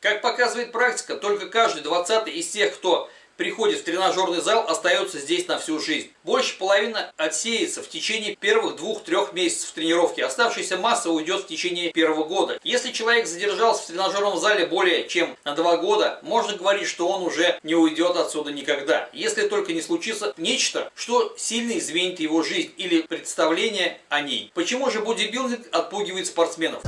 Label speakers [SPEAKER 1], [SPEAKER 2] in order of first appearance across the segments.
[SPEAKER 1] Как показывает практика, только каждый двадцатый из тех, кто приходит в тренажерный зал, остается здесь на всю жизнь. Больше половины отсеется в течение первых двух-трех месяцев тренировки. Оставшаяся масса уйдет в течение первого года. Если человек задержался в тренажерном зале более чем на два года, можно говорить, что он уже не уйдет отсюда никогда. Если только не случится нечто, что сильно изменит его жизнь или представление о ней. Почему же бодибилдинг отпугивает спортсменов?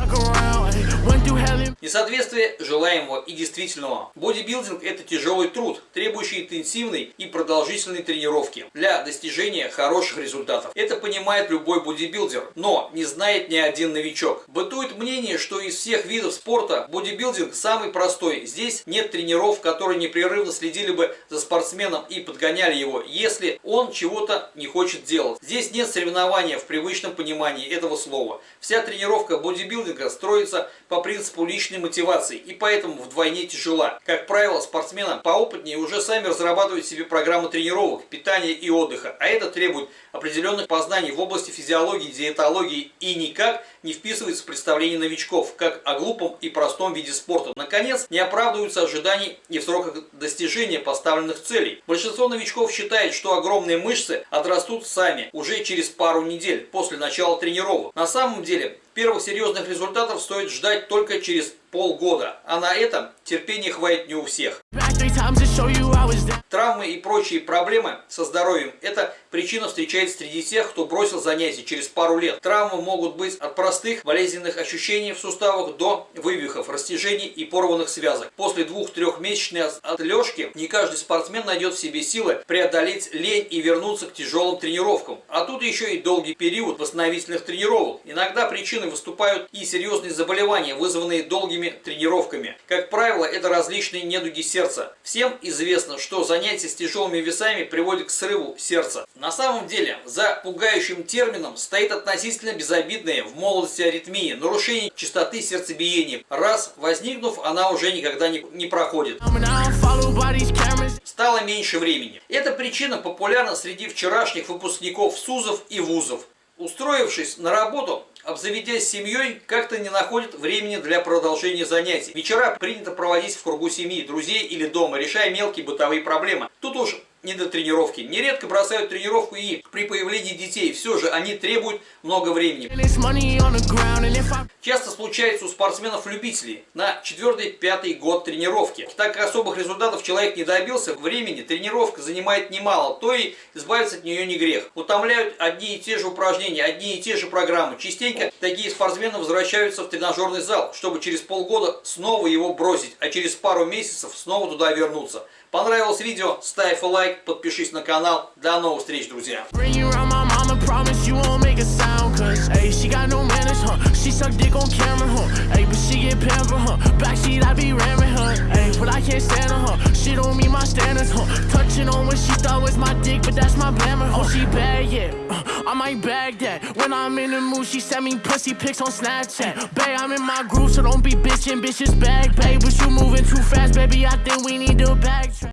[SPEAKER 1] Несоответствие желаемого и действительного. Бодибилдинг – это тяжелый труд, требующий интенсивной и продолжительной тренировки для достижения хороших результатов. Это понимает любой бодибилдер, но не знает ни один новичок. Бытует мнение, что из всех видов спорта бодибилдинг самый простой. Здесь нет тренеров, которые непрерывно следили бы за спортсменом и подгоняли его, если он чего-то не хочет делать. Здесь нет соревнования в привычном понимании этого слова. Вся тренировка бодибилдинга строится по принципу личной мотивации и поэтому вдвойне тяжела. Как правило, спортсмены поопытнее уже сами разрабатывают себе программы тренировок, питания и отдыха, а это требует определенных познаний в области физиологии, диетологии и никак не вписывается в представление новичков, как о глупом и простом виде спорта. Наконец, не оправдываются ожиданий и в сроках достижения поставленных целей. Большинство новичков считает, что огромные мышцы отрастут сами уже через пару недель после начала тренировок. На самом деле, Первых серьезных результатов стоит ждать только через полгода, а на этом терпения хватит не у всех. Травмы и прочие проблемы со здоровьем – это причина встречается среди тех, кто бросил занятия через пару лет. Травмы могут быть от простых болезненных ощущений в суставах до вывихов, растяжений и порванных связок. После двух-трехмесячной отлежки не каждый спортсмен найдет в себе силы преодолеть лень и вернуться к тяжелым тренировкам. А тут еще и долгий период восстановительных тренировок. Иногда причиной выступают и серьезные заболевания, вызванные долгими тренировками. Как правило, это различные недуги сердца. Всем известно, что занятия с тяжелыми весами приводят к срыву сердца. На самом деле, за пугающим термином стоит относительно безобидная в молодости аритмия, нарушение частоты сердцебиения. Раз возникнув, она уже никогда не, не проходит. Стало меньше времени. Эта причина популярна среди вчерашних выпускников СУЗов и ВУЗов. Устроившись на работу, обзаведясь семьей, как-то не находят времени для продолжения занятий. Вечера принято проводить в кругу семьи, друзей или дома, решая мелкие бытовые проблемы. Тут уж не до тренировки. Нередко бросают тренировку и при появлении детей. Все же они требуют много времени. Часто случается у спортсменов-любителей на 4-5 год тренировки. Так как особых результатов человек не добился, времени тренировка занимает немало, то и избавиться от нее не грех. Утомляют одни и те же упражнения, одни и те же программы. Частенько такие спортсмены возвращаются в тренажерный зал, чтобы через полгода снова его бросить, а через пару месяцев снова туда вернуться. Понравилось видео? Ставь лайк, подпишись на канал. До новых встреч, друзья! She suck dick on camera, huh? Hey, but she get pampered, huh? Backseat, I be ramming I can't stand her, huh? She don't meet my standards, huh? Touching on what she thought was my dick, but that's my glamour. Oh, she bad, yeah. Uh, I might bag that. When I'm in the mood, she send me pussy pics on Snapchat. Babe, I'm in my groove, so don't be bitching. Bitches bag, babe, but you moving too fast, baby. I think we need to backtrack.